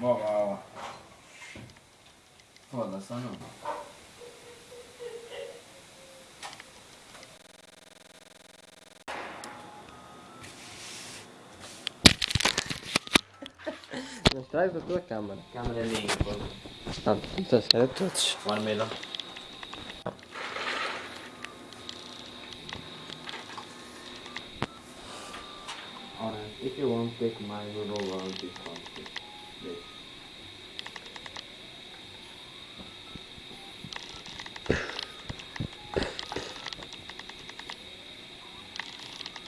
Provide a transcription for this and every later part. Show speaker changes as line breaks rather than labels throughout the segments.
Boa, boa. Foda-se, ou não?
Não traz a tua câmara.
Câmera minha, pô.
Ah, estás a todos.
One middle. Alright, if you want to take my roll on this one, please.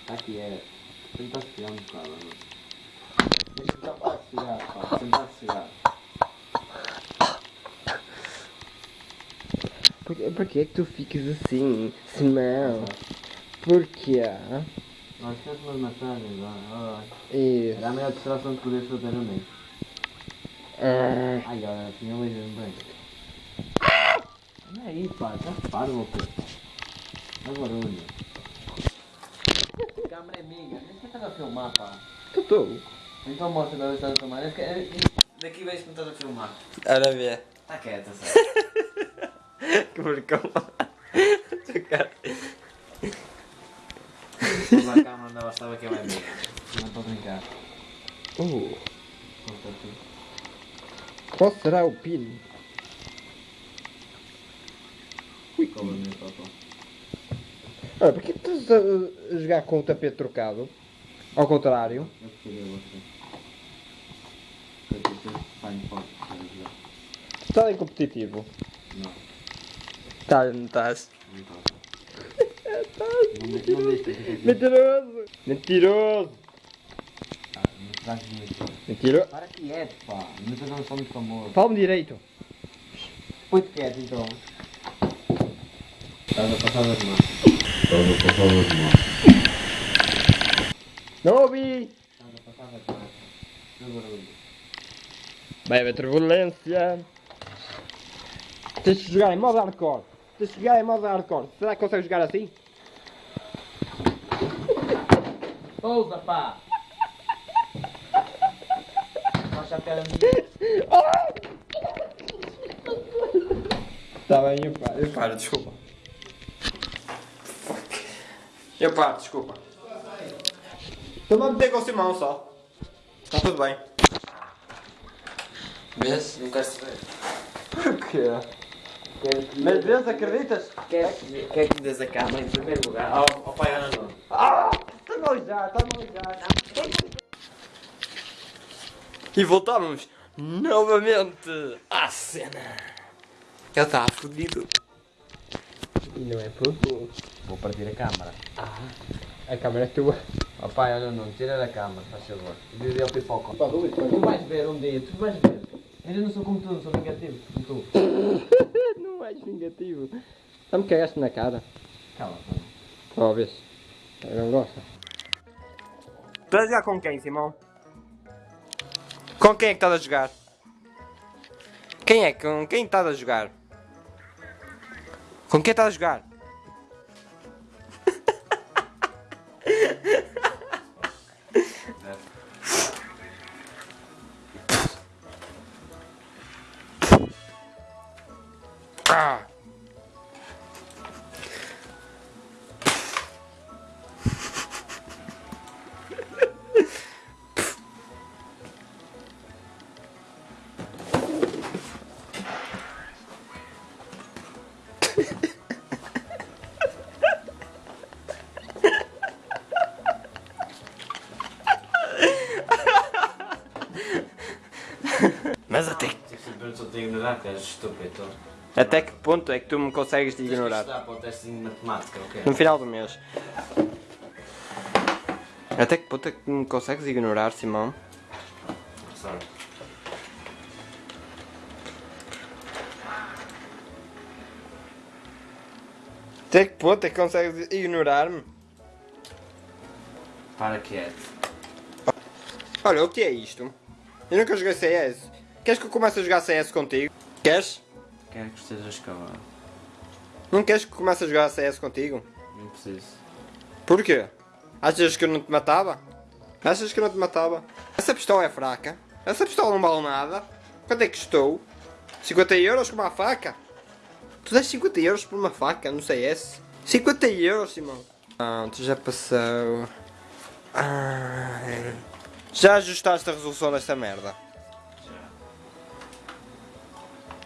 Aqui é. Tenta chegar um bocado, não? Deixa eu de chegar, pá. Tentar chegar.
Por, por que é que tu ficas assim? Simão? Porquê?
Nós queremos umas massagens, olha.
Isso.
Era a melhor distração que podias fazer a mim.
Ah,
Ai, olha, assim eu vejo bem. Olha aí, pá, já parvo, pô. Olha o barulho. A é minha, nem sequer estás a filmar, pá.
tu estou.
Então mostra da vez que estás a filmar. Daqui vejo que não estás a filmar.
Ora vê.
Está quieta, sério.
Que porcão. Tu cara.
Mas a câmera andava, estava que ela é minha. Não estou a brincar.
Uh,
aqui.
qual será o pino?
Cola meu papel.
Olha, porquê que estás a, a jogar com o tapete trocado? Ao contrário.
Eu. Eu.
Estás em competitivo.
Não,
Tá, não estás.
não está. De
Mentiroso! Mentiroso!
Muito.
Mentiroso!
Para quieto, pá. Não estou não sou muito famoso.
Fala-me direito!
Põe-te quieto, então. Estás a passar das mãos. Estás a passar das mãos.
Não ouvi!
Estás a passar das mãos. Não barulho.
Vai haver turbulência! Tens de jogar em modo hardcore! Tens de jogar em modo hardcore! Será que consegues jogar assim?
Pousa, pá! Baixa a pera minha.
Está bem, eu paro. Eu paro, desculpa. Eu paro, desculpa. Estou-me a meter com o Simão só. Está tudo bem.
Vês? Não queres saber.
Porquê?
Quero que...
Mas vezes acreditas?
Quer que, quer que me des a cama em primeiro lugar? Ao, ao pai Ana não.
Ah! Alijar, está-me a alijar. E voltamos novamente à cena. Ele está fodido. E não é pouco.
Vou partir a câmara.
Ah, a câmera é tua.
Ó pai Ana não, tira da cama, faz favor. Diz ele pipoca. Tu vais ver um dia, tu vais ver. Eu não sou como tu, não sou negativo como tu.
Não és vingativo. Já me cagaste na cara.
Cala,
Talvez. Eu não gosto. Estás a jogar com quem, Simão? Com quem é que estás a jogar? Quem é? Com quem estás a jogar? Com quem estás a jogar? Mas até,
te que
até que ponto é que tu me consegues
que
ignorar? No final do mês. Até que ponto é que me consegues ignorar, Simão?
Sorry.
Até que ponto é que consegues ignorar-me?
Para quieto.
Olha, o que é isto? Eu nunca joguei CS. Queres que eu comece a jogar CS contigo? Queres?
Quero que estejas calado.
Não queres que eu comece a jogar CS contigo?
Não preciso.
Porquê? Achas que eu não te matava? Achas que eu não te matava? Essa pistola é fraca. Essa pistola não vale nada. Quanto é que custou? 50 euros com uma faca? Tu dás 50 euros por uma faca no CS? 50 euros, Simão. Pronto, já passou. Ai. Já ajustaste a resolução desta merda?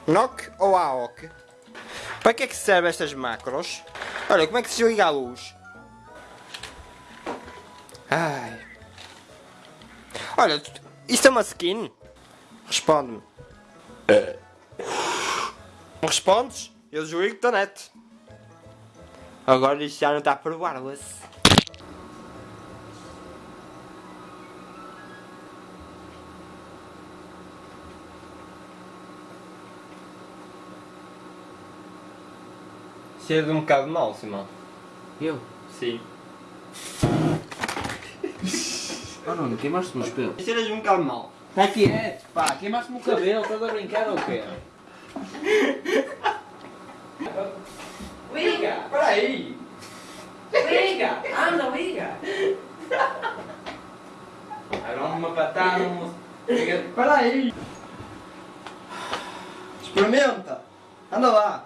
NOC ou AOC? Para que é que servem estas macros? Olha, como é que se liga a luz? Ai. Olha, isto é uma skin? Responde-me. Não respondes? Eu desligo da net. Agora isto já não está por wireless. Cheira um bocado mal, Simão.
Eu?
Sim.
Oh não, queimaste-me os pelos.
Cheiras um bocado mal.
Está quieto, pá, queimaste-me o cabelo, estás a brincar ou quê? Liga!
Espera aí.
Liga! Anda, liga! Agora uma patada. Liga.
Espera aí. Experimenta. Anda lá.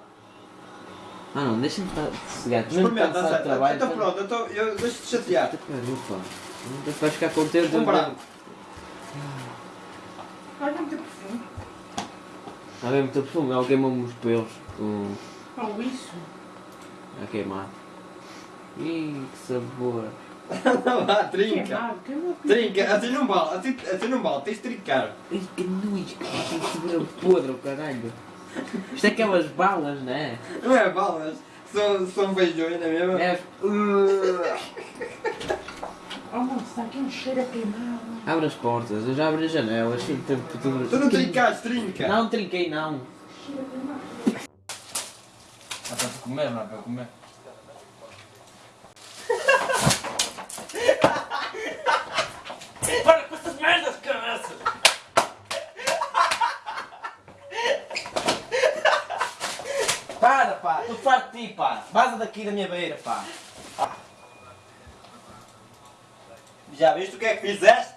Ah não, deixa-me estar sossegado. Mesmo cansado de trabalho.
Então pronto, eu, tô, eu deixo-te chatear.
Pá. Não vais ficar contente.
Um branco.
Olha muito perfume.
Há bem muito perfume, ela queimou-me os pelos. Com...
Oh, isso.
A queimar. Ih, que sabor.
Anda lá, trinca.
Queimado, queimado.
Trinca, assim não vale, assim, assim não vale, tens de trincar.
Ih, que nojo, que sabor podre, o caralho. Isto é aquelas balas, não é?
Não é balas, são, são beijões, não é mesmo?
É.
Oh, moço, está aqui um cheiro a queimado.
Abre as portas, eu já abri as janelas. assim,
Tu não trincaste, trinca.
Não trinquei, não.
Cheiro a queimado.
Ah, para comer, não é para comer.
Para com essas merdas, cabeça!
Para, pá, ti, pá. Vaza daqui da minha beira, pá.
Já viste o que é que fizeste?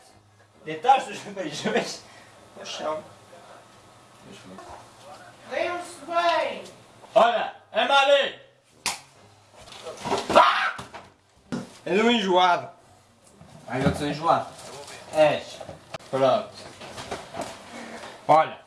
Deitaste os beijões no chão.
Deu-se bem!
Olha, é ali! És um enjoado.
Ai, eu sou enjoado.
És. Pronto. Olha,